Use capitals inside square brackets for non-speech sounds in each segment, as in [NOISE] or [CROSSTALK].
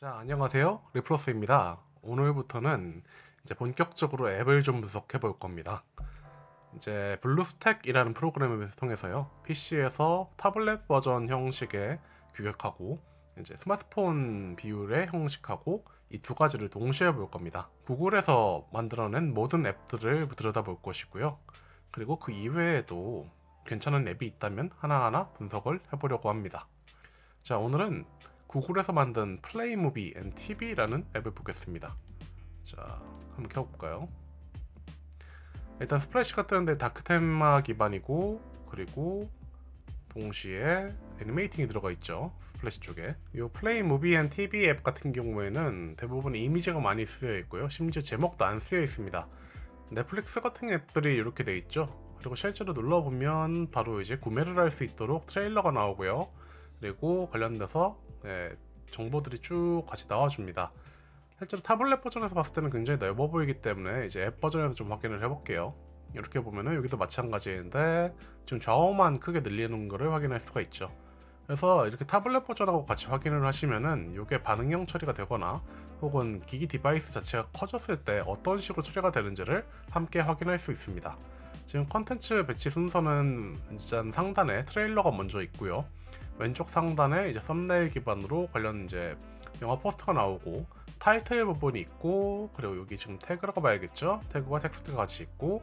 자, 안녕하세요. 리플러스입니다. 오늘부터는 이제 본격적으로 앱을 좀 분석해 볼 겁니다. 이제 블루스택이라는 프로그램을 통해서요. PC에서 타블렛 버전 형식의 규격하고 이제 스마트폰 비율의 형식하고 이 두 가지를 동시에 볼 겁니다. 구글에서 만들어낸 모든 앱들을 들여다볼 것이고요. 그리고 그 이외에도 괜찮은 앱이 있다면 하나하나 분석을 해보려고 합니다. 자, 오늘은 구글에서 만든 Play Movie and TV라는 앱을 보겠습니다. 자, 한번 켜볼까요? 일단 splash가 뜨는데 dark theme 기반이고 그리고 동시에 animating이 들어가 있죠. Splash 쪽에. 이 Play Movie and TV 앱 같은 경우에는 대부분 이미지가 많이 쓰여 있고요. 심지어 제목도 안 쓰여 있습니다. 넷플릭스 같은 앱들이 이렇게 돼 있죠. 그리고 실제로 눌러보면 바로 이제 구매를 할 수 있도록 트레일러가 나오고요. 그리고 관련돼서 네, 정보들이 쭉 같이 나와줍니다. 실제로 타블렛 버전에서 봤을 때는 굉장히 넓어 보이기 때문에 이제 앱 버전에서 좀 확인을 해볼게요. 이렇게 보면은 여기도 마찬가지인데 지금 좌우만 크게 늘리는 것을 확인할 수가 있죠. 그래서 이렇게 타블렛 버전하고 같이 확인을 하시면은 이게 반응형 처리가 되거나 혹은 기기 디바이스 자체가 커졌을 때 어떤 식으로 처리가 되는지를 함께 확인할 수 있습니다. 지금 컨텐츠 배치 순서는 일단 상단에 트레일러가 먼저 있고요. 왼쪽 상단에 이제 썸네일 기반으로 관련 이제 영화 포스터가 나오고 타이틀 부분이 있고 그리고 여기 지금 태그라고 봐야겠죠? 태그와 텍스트가 같이 있고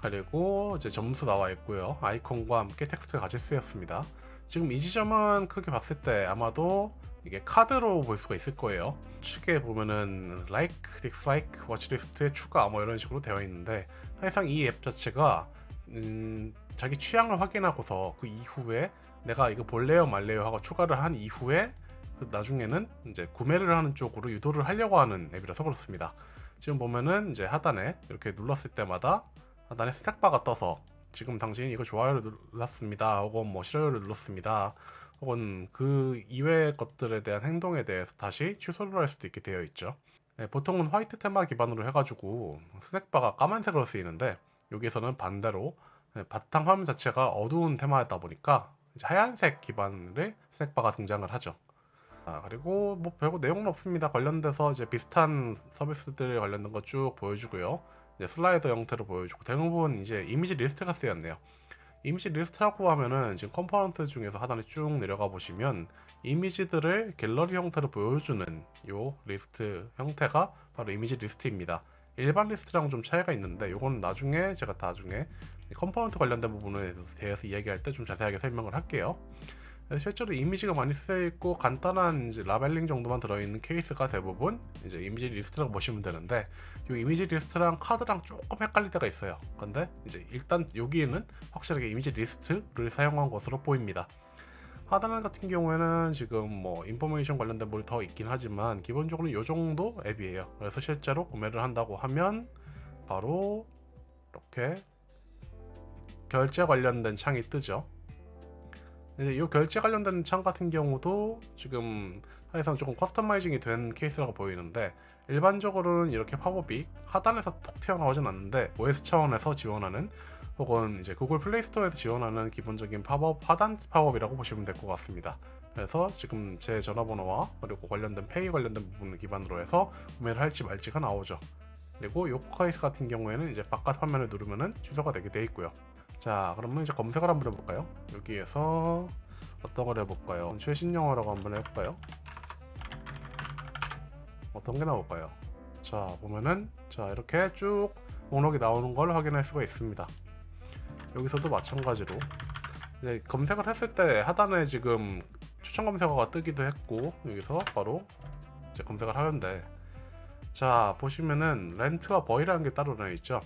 그리고 이제 점수 나와 있고요. 아이콘과 함께 텍스트가 같이 쓰였습니다. 지금 이 지점은 크게 봤을 때 아마도 이게 카드로 볼 수가 있을 거예요. 측에 보면은 like, dislike, watchlist에 추가 뭐 이런 식으로 되어 있는데 사실상 이 앱 자체가 음, 자기 취향을 확인하고서 그 이후에 내가 이거 볼래요 말래요 하고 추가를 한 이후에 그 나중에는 이제 구매를 하는 쪽으로 유도를 하려고 하는 앱이라서 그렇습니다. 지금 보면은 이제 하단에 이렇게 눌렀을 때마다 하단에 스택바가 떠서 지금 당신이 이거 좋아요를 눌렀습니다. 혹은 뭐 싫어요를 눌렀습니다. 혹은 그 이외의 것들에 대한 행동에 대해서 다시 취소를 할 수도 있게 되어 있죠. 네, 보통은 화이트 테마 기반으로 해가지고 스택바가 까만색으로 쓰이는데 여기서는 반대로 네, 바탕 화면 자체가 어두운 테마였다 보니까 하얀색 기반의 snackbar가 등장을 하죠. 아, 그리고 뭐 별거 내용은 없습니다. 관련돼서 이제 비슷한 서비스들에 관련된 거 쭉 보여주고요. 이제 slider 형태로 보여주고 대부분 이제 이미지 리스트가 쓰였네요. 이미지 리스트라고 하면은 지금 component 중에서 하단에 쭉 내려가 보시면 이미지들을 갤러리 형태로 보여주는 요 리스트 형태가 바로 이미지 리스트입니다. 일반 리스트랑 좀 차이가 있는데 이건 나중에 제가 나중에 component 관련된 부분에 대해서 이야기할 때 좀 자세하게 설명을 할게요. 실제로 이미지가 많이 쓰여 있고 간단한 이제 labeling 정도만 들어있는 케이스가 대부분 이제 이미지 리스트라고 보시면 되는데 이 이미지 리스트랑 카드랑 조금 헷갈릴 때가 있어요. 근데 이제 일단 여기에는 확실하게 이미지 리스트를 사용한 것으로 보입니다. 하단 같은 경우에는 지금 뭐 information 관련된 뭘 더 있긴 하지만 기본적으로 이 정도 앱이에요. 그래서 실제로 구매를 한다고 하면 바로 이렇게 결제 관련된 창이 뜨죠. 이제 이 결제 관련된 창 같은 경우도 지금 사실상 조금 customizing이 된 케이스라고 보이는데 일반적으로는 이렇게 팝업이 하단에서 톡 튀어나오진 않는데 OS 차원에서 지원하는 혹은 이제 구글 플레이 스토어에서 지원하는 기본적인 팝업 하단 팝업이라고 보시면 될 것 같습니다. 그래서 지금 제 전화번호와 그리고 관련된 페이 관련된 부분을 기반으로 해서 구매를 할지 말지가 나오죠. 그리고 요 포카이스 같은 경우에는 이제 바깥 화면을 누르면은 취소가 되게 돼 있고요. 자, 그러면 이제 검색을 한번 해볼까요? 여기에서 어떤 걸 해볼까요? 최신 영어라고 한번 해볼까요? 어떤 게 나올까요? 자, 보면은 자 이렇게 쭉 목록이 나오는 걸 확인할 수가 있습니다. 여기서도 마찬가지로 이제 검색을 했을 때 하단에 지금 추천 검색어가 뜨기도 했고 여기서 바로 이제 검색을 하는데 자 보시면은 rent와 buy라는 게 따로 나와 있죠.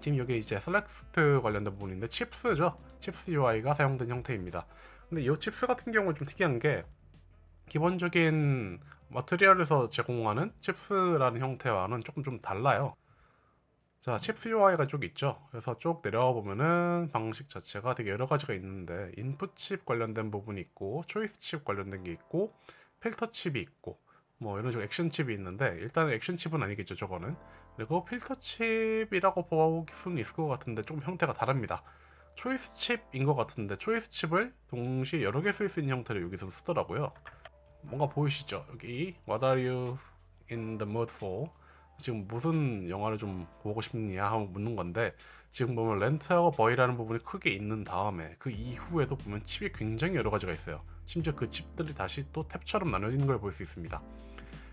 지금 여기 이제 select 관련된 부분인데 chips죠. chips UI가 사용된 형태입니다. 근데 이 chips 같은 경우는 좀 특이한 게 기본적인 material에서 제공하는 chips라는 형태와는 조금 좀 달라요 자, chips UI가 쭉 있죠. 그래서 쭉 내려와 보면은 방식 자체가 되게 여러 가지가 있는데 input chip 관련된 부분이 있고 choice chip 관련된 게 있고 filter chip이 있고 뭐 이런 식으로 action chip이 있는데 일단 action chip은 아니겠죠 저거는 그리고 filter chip이라고 볼 수는 있을 것 같은데 조금 형태가 다릅니다 choice chip인 것 같은데 choice chip을 동시에 여러 개 쓸 수 있는 형태로 여기서 쓰더라고요 뭔가 보이시죠? 여기 What are you in the mood for? 지금 무슨 영화를 좀 보고 싶냐 하고 묻는 건데 지금 보면 rent하고 buy라는 부분이 크게 있는 다음에 그 이후에도 보면 chip이 굉장히 여러 가지가 있어요. 심지어 그 chip들이 다시 또 탭처럼 나눠진 걸 볼 수 있습니다.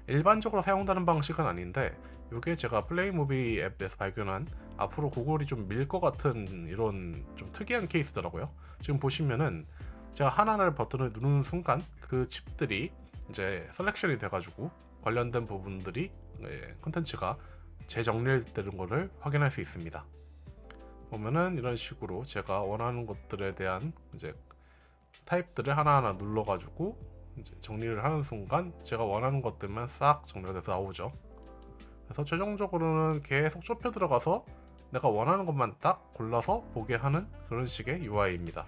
일반적으로 사용되는 방식은 아닌데 이게 제가 플레이무비 앱에서 발견한 앞으로 구글이 좀 밀 것 같은 이런 좀 특이한 케이스더라고요. 지금 보시면은 제가 하나를 버튼을 누르는 순간 그 chip들이 이제 selection이 돼가지고 관련된 부분들이 예, 콘텐츠가 재정리되는 것을 확인할 수 있습니다. 보면은 이런 식으로 제가 원하는 것들에 대한 이제 타입들을 하나하나 눌러가지고 이제 정리를 하는 순간 제가 원하는 것들만 싹 정리가 돼서 나오죠. 그래서 최종적으로는 계속 좁혀 들어가서 내가 원하는 것만 딱 골라서 보게 하는 그런 식의 UI입니다.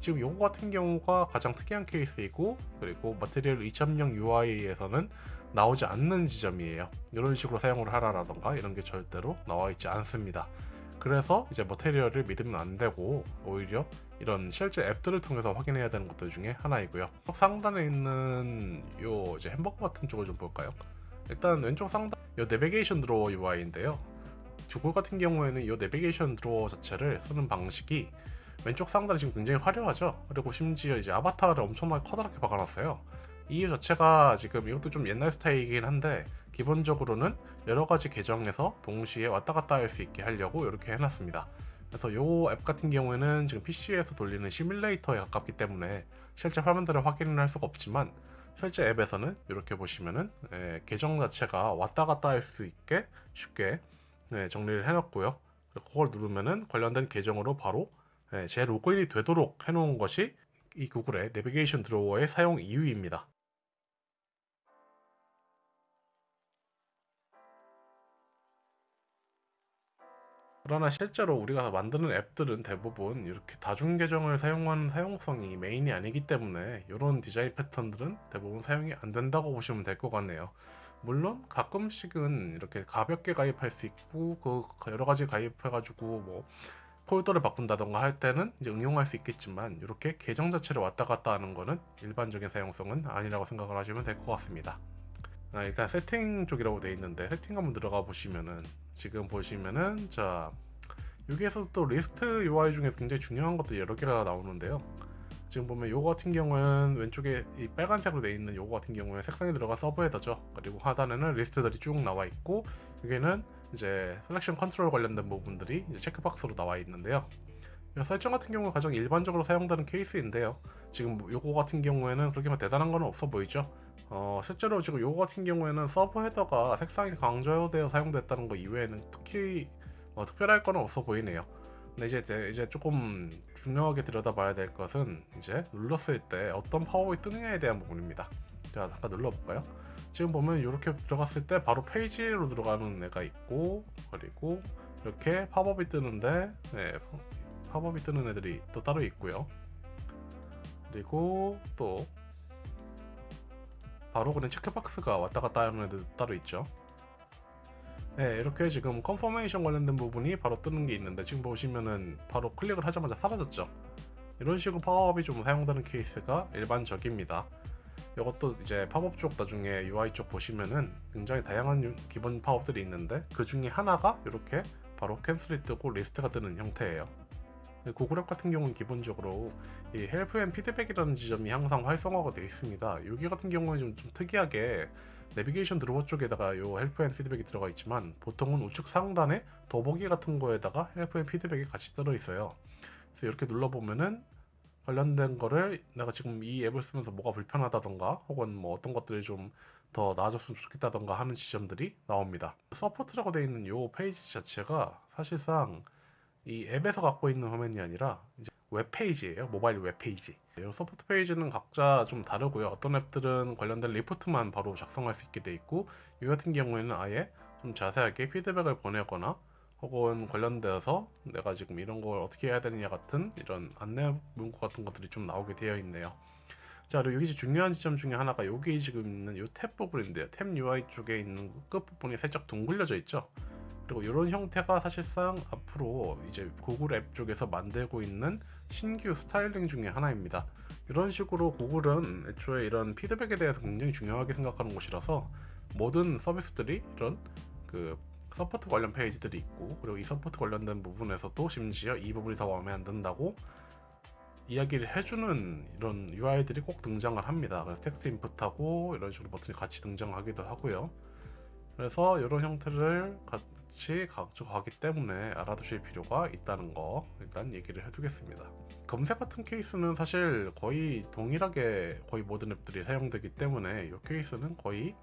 지금 요거 같은 경우가 가장 특이한 케이스이고 그리고 마테리얼 2.0 UI에서는 나오지 않는 지점이에요. 이런 식으로 사용을 하라라던가 이런 게 절대로 나와 있지 않습니다. 그래서 이제 머테리얼을 믿으면 안 되고 오히려 이런 실제 앱들을 통해서 확인해야 되는 것들 중에 하나이고요. 상단에 있는 요 이제 햄버거 같은 쪽을 좀 볼까요? 일단 왼쪽 상단 요 내비게이션 드로어 UI인데요. 구글 같은 경우에는 이 내비게이션 드로어 자체를 쓰는 방식이 왼쪽 상단이 지금 굉장히 화려하죠. 그리고 심지어 이제 아바타를 엄청나게 커다랗게 박아놨어요. 이 자체가 지금 이것도 좀 옛날 스타일이긴 한데 기본적으로는 여러 가지 계정에서 동시에 왔다 갔다 할 수 있게 하려고 이렇게 해놨습니다. 그래서 이 앱 같은 경우에는 지금 PC에서 돌리는 시뮬레이터에 가깝기 때문에 실제 화면들을 확인을 할 수가 없지만 실제 앱에서는 이렇게 보시면은 예, 계정 자체가 왔다 갔다 할 수 있게 쉽게 예, 정리를 해놨고요. 그걸 누르면은 관련된 계정으로 바로 예, 제 로그인이 되도록 해놓은 것이 이 구글의 내비게이션 드로워의 사용 이유입니다. 그러나 실제로 우리가 만드는 앱들은 대부분 이렇게 다중 계정을 사용하는 사용성이 메인이 아니기 때문에 이런 디자인 패턴들은 대부분 사용이 안 된다고 보시면 될 것 같네요. 물론 가끔씩은 이렇게 가볍게 가입할 수 있고 그 여러 가지 가입해 가지고 뭐 폴더를 바꾼다던가 할 때는 이제 응용할 수 있겠지만 이렇게 계정 자체를 왔다 갔다 하는 거는 일반적인 사용성은 아니라고 생각을 하시면 될 것 같습니다. 아, 일단 세팅 쪽이라고 되어 있는데 세팅 한번 들어가 보시면은 지금 보시면은 자 여기에서 또 리스트 UI 중에 굉장히 중요한 것들이 여러 개가 나오는데요. 지금 보면 요거 같은 경우는 왼쪽에 이 빨간색으로 되어 있는 요거 같은 경우에 색상이 들어가 subheader죠. 그리고 하단에는 리스트들이 쭉 나와 있고 여기는 이제 selection control 관련된 부분들이 checkbox로 나와 있는데요. 이 설정 같은 경우 가장 일반적으로 사용되는 케이스인데요. 지금 요거 같은 경우에는 그렇게 뭐 대단한 건 없어 보이죠? 어, 실제로 지금 요거 같은 경우에는 subheader가 색상이 강조되어 사용됐다는 거 이외에는 특히 어, 특별할 건 없어 보이네요. 근데 이제 이제 조금 중요하게 들여다봐야 될 것은 이제 눌렀을 때 어떤 파워가 뜨느냐에 대한 부분입니다. 자, 잠깐 눌러볼까요? 지금 보면 이렇게 들어갔을 때 바로 페이지로 들어가는 애가 있고 그리고 이렇게 팝업이 뜨는데 네, 팝업이 뜨는 애들이 또 따로 있고요. 그리고 또 바로 그냥 checkbox가 왔다 갔다 하는 애들 따로 있죠. 네, 이렇게 지금 confirmation 관련된 부분이 바로 뜨는 게 있는데 지금 보시면은 바로 클릭을 하자마자 사라졌죠. 이런 식으로 팝업이 좀 사용되는 케이스가 일반적입니다. 이것도 이제 팝업 쪽 나중에 UI 쪽 보시면은 굉장히 다양한 기본 팝업들이 있는데 그 중에 하나가 이렇게 바로 cancel이 뜨고 리스트가 뜨는 형태예요. 구글 앱 같은 경우는 기본적으로 이 help and feedback이라는 지점이 항상 활성화가 되어 있습니다. 여기 같은 경우는 좀, 좀 특이하게 navigation drawer 쪽에다가 이 help and feedback이 들어가 있지만 보통은 우측 상단에 더보기 같은 거에다가 help and feedback이 같이 들어 있어요. 그래서 이렇게 눌러보면은 관련된 거를 내가 지금 이 앱을 쓰면서 뭐가 불편하다던가 혹은 뭐 어떤 것들이 좀 더 나아졌으면 좋겠다던가 하는 지점들이 나옵니다. support라고 되어 있는 이 페이지 자체가 사실상 이 앱에서 갖고 있는 화면이 아니라 이제 웹페이지예요. 모바일 웹페이지. 이 support 페이지는 각자 좀 다르고요. 어떤 앱들은 관련된 리포트만 바로 작성할 수 있게 돼 있고 이 같은 경우에는 아예 좀 자세하게 피드백을 보내거나 혹은 관련되어서 내가 지금 이런 걸 어떻게 해야 되느냐 같은 이런 안내 문구 같은 것들이 좀 나오게 되어 있네요. 자 그리고 여기 중요한 지점 중에 하나가 여기 지금 있는 이 탭 부분인데요. 탭 UI 쪽에 있는 끝 부분이 살짝 둥글려져 있죠. 그리고 이런 형태가 사실상 앞으로 이제 구글 앱 쪽에서 만들고 있는 신규 스타일링 중에 하나입니다. 이런 식으로 구글은 애초에 이런 피드백에 대해서 굉장히 중요하게 생각하는 곳이라서 모든 서비스들이 이런 그 support 관련 페이지들이 있고 그리고 이 support 관련된 부분에서도 심지어 이 부분이 더 마음에 안 든다고 이야기를 해주는 이런 UI들이 꼭 등장을 합니다. 그래서 text input하고 이런 식으로 버튼이 같이 등장하기도 하고요. 그래서 이런 형태를 같이 가져가기 때문에 알아두실 필요가 있다는 거 일단 얘기를 해두겠습니다. 검색 같은 케이스는 사실 거의 동일하게 거의 모든 앱들이 사용되기 때문에 이 케이스는 거의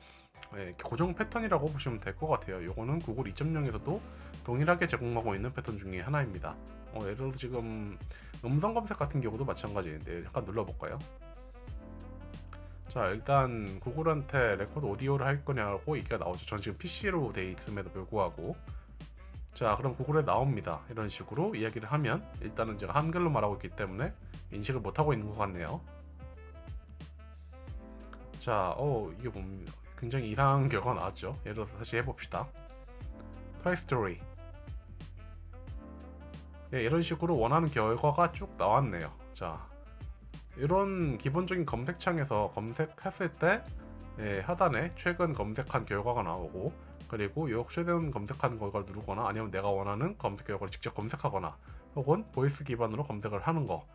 예, 고정 패턴이라고 보시면 될 것 같아요. 이거는 구글 2.0에서도 동일하게 제공하고 있는 패턴 중에 하나입니다. 어, 예를 들어 지금 음성 검색 같은 경우도 마찬가지인데 잠깐 눌러볼까요? 자 일단 구글한테 record audio를 할 거냐고 얘기가 나오죠. 전 지금 PC로 돼 있음에도 불구하고 자 그럼 구글에 나옵니다. 이런 식으로 이야기를 하면 일단은 제가 한글로 말하고 있기 때문에 인식을 못하고 있는 것 같네요. 자, 어 이게 뭡니까? 굉장히 이상한 [LAUGHS] 결과가 나왔죠. 예를 들어서 다시 해봅시다. 토이 스토리. 예, 이런 식으로 원하는 결과가 쭉 나왔네요. 자, 이런 기본적인 검색창에서 검색했을 때 예, 하단에 최근 검색한 결과가 나오고 그리고 요 최근 검색한 결과를 누르거나 아니면 내가 원하는 검색 결과를 직접 검색하거나 혹은 voice 기반으로 검색을 하는 거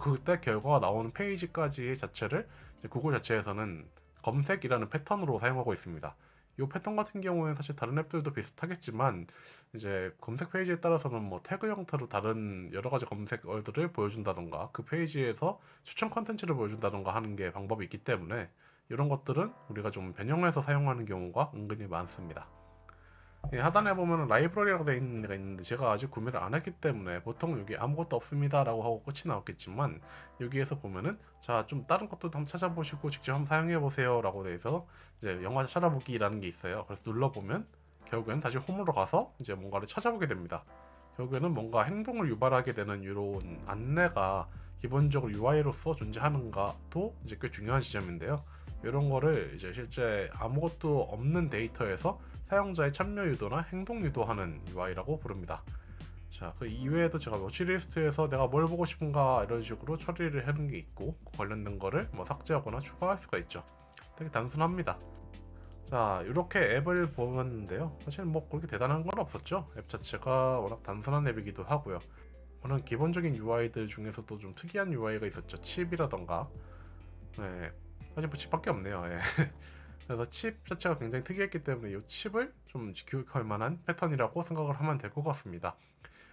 그때 결과가 나오는 페이지까지 자체를 구글 자체에서는 검색이라는 패턴으로 사용하고 있습니다. 이 패턴 같은 경우에는 사실 다른 앱들도 비슷하겠지만 이제 검색 페이지에 따라서는 뭐 태그 형태로 다른 여러 가지 검색어들을 보여준다던가 그 페이지에서 추천 컨텐츠를 보여준다던가 하는 게 방법이 있기 때문에 이런 것들은 우리가 좀 변형해서 사용하는 경우가 은근히 많습니다. 예, 하단에 보면 라이브러리라고 되어 있는 데가 있는데 제가 아직 구매를 안 했기 때문에 보통 여기 아무것도 없습니다 라고 하고 끝이 나왔겠지만 여기에서 보면은 자 좀 다른 것도 한번 찾아보시고 직접 한번 사용해 보세요 라고 돼서 이제 영화 찾아보기 라는 게 있어요. 그래서 눌러보면 결국엔 다시 홈으로 가서 이제 뭔가를 찾아보게 됩니다. 결국에는 뭔가 행동을 유발하게 되는 이런 안내가 기본적으로 UI로서 존재하는가도 이제 꽤 중요한 지점인데요. 이런 거를 이제 실제 아무것도 없는 데이터에서 사용자의 참여 유도나 행동 유도하는 UI라고 부릅니다. 자, 그 이외에도 제가 워치리스트에서 내가 뭘 보고 싶은가 이런 식으로 처리를 하는 게 있고 그 관련된 거를 뭐 삭제하거나 추가할 수가 있죠. 되게 단순합니다. 자, 이렇게 앱을 보았는데요. 사실 뭐 그렇게 대단한 건 없었죠. 앱 자체가 워낙 단순한 앱이기도 하고요. 워낙 기본적인 UI들 중에서도 좀 특이한 UI가 있었죠. 칩이라던가. 네, 사실 뭐 칩밖에 없네요. 예. [LAUGHS] 그래서 칩 자체가 굉장히 특이했기 때문에 이 칩을 좀 교육할 만한 패턴이라고 생각을 하면 될 것 같습니다.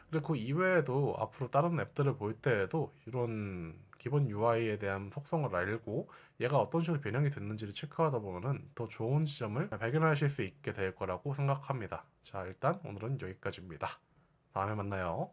그리고 그 이외에도 앞으로 다른 앱들을 볼 때에도 이런 기본 UI에 대한 속성을 알고 얘가 어떤 식으로 변형이 됐는지를 체크하다 보면은 더 좋은 지점을 발견하실 수 있게 될 거라고 생각합니다. 자, 일단 오늘은 여기까지입니다. 다음에 만나요.